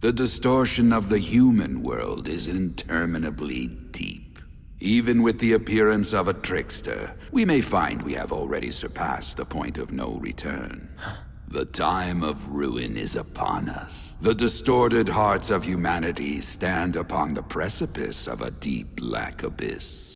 The distortion of the human world is interminably deep. Even with the appearance of a trickster, we may find we have already surpassed the point of no return. The time of ruin is upon us. The distorted hearts of humanity stand upon the precipice of a deep black abyss.